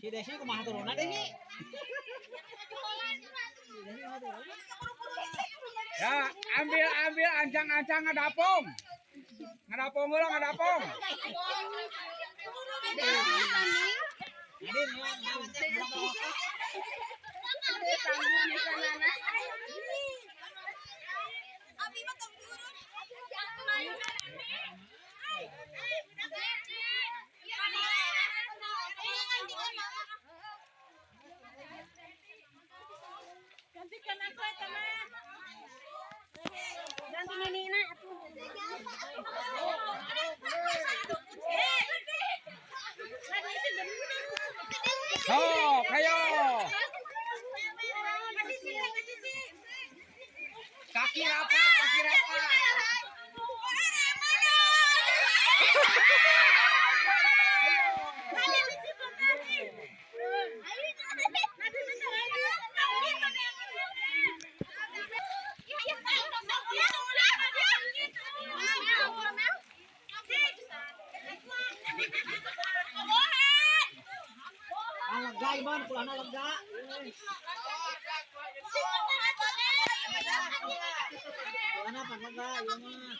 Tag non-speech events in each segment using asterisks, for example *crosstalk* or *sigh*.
Si Desi kumaha turunna Desi? Ya, ambil ambil ancang-ancang ngadapong. Ngadapong heula ngadapong. Nadin ya, Sok, ayo. Kaki rapat, kaki rapat. *laughs* Iman, pulana lega. Pulana pan lega ieu mah.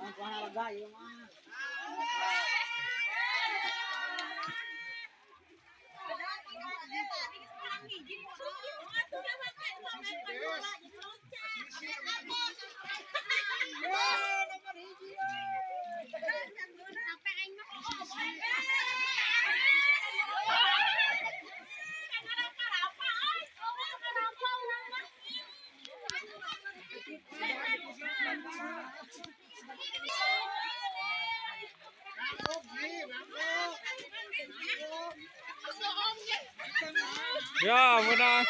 Agora ela ganhou uma. Ya, menang.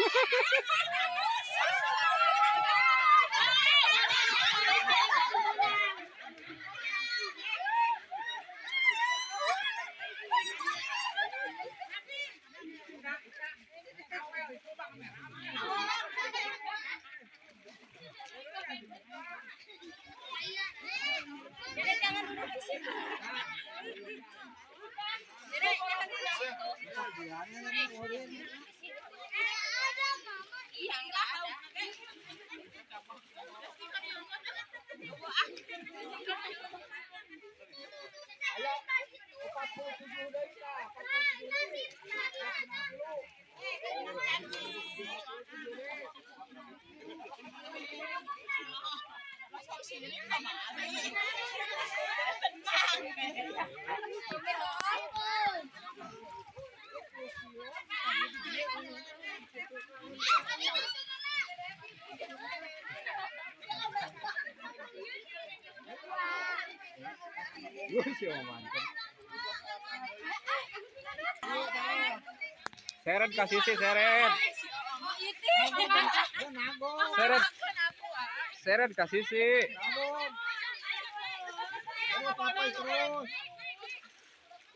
ako. Seret kasih sih seret. Seret. Seret kasih sih.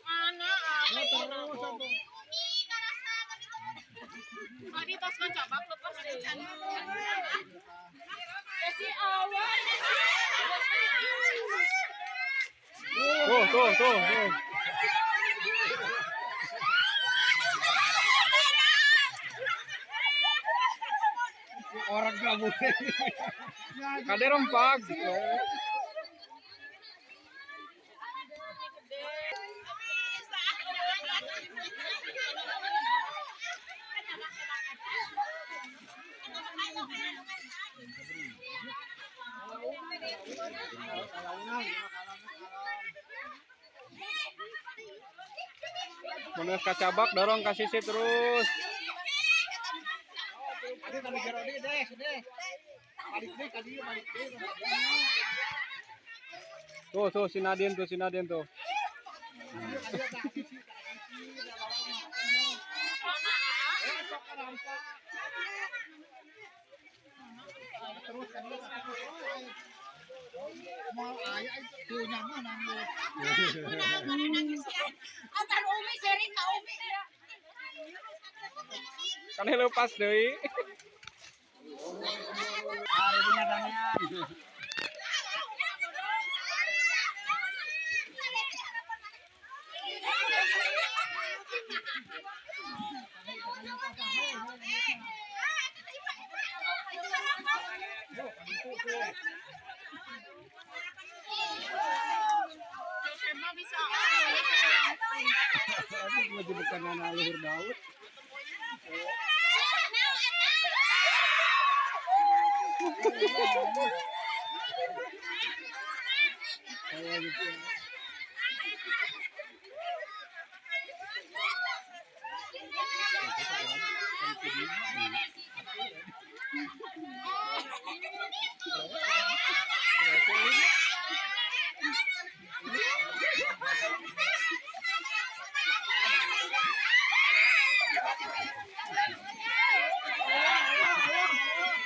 Mana? Tadi pas awal. Tuh, tuh. Orang kamu. Kade rempak. Menulis kacabak dorong ke sisi terus. Tuh tuh si Nadine tuh si Nadine tuh. Terus *laughs* *laughs* Kan lepas deui. Lagi bukan anak Daud mana na mana biruan bisa turun.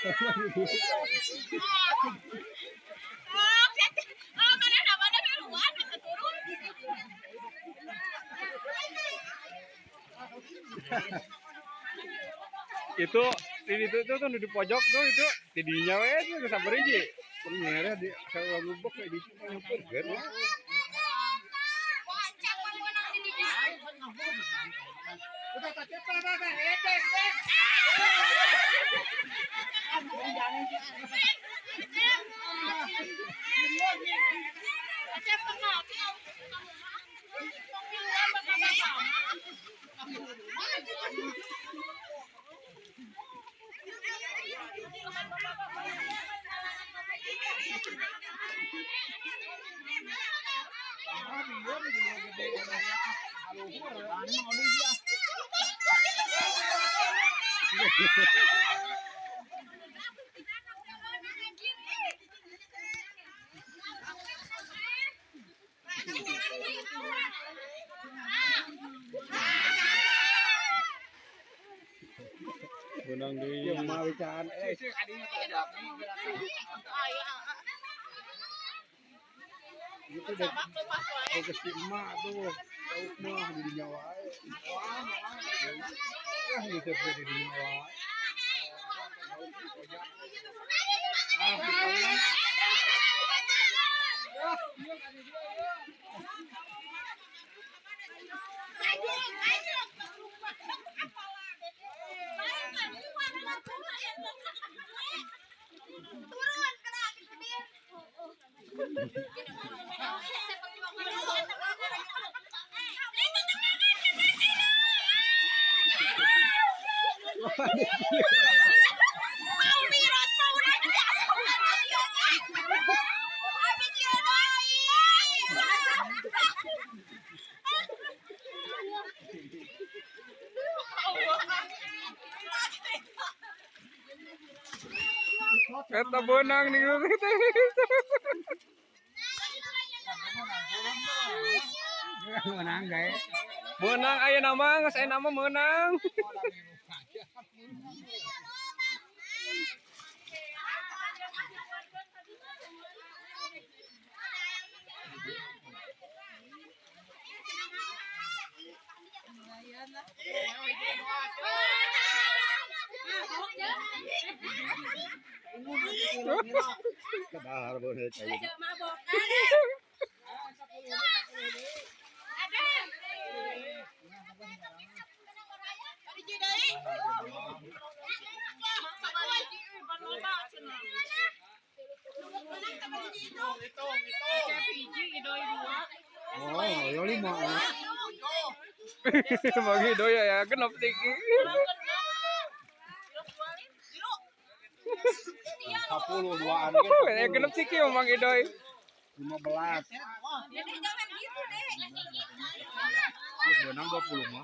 Itu di itu tuh tuh di pojok tuh itu di dinya we tuh sabar hiji. Pengerah di saya lubuk kayak di situ nyukur. Wancang mah menang di dinya. Udah tak cepat, tak, tak. Eh, eh, eh. Macam pengapi Pemiluan bersama-sama. Benang deui. Yang mau bicara, eh, itu udah si emak tuh, tahu mah di nyawa. Turun kena Eta benang nih. Menang guys. Menang aya nama aya nama menang. Oh, ya lima. Bagi doya ya genep tinggi. Yuk. dia. 10 duaan Oh, ya genep sih Ki Mang Idoy. 15. Dek, jangan gitu, Dek. Benang 20 mah.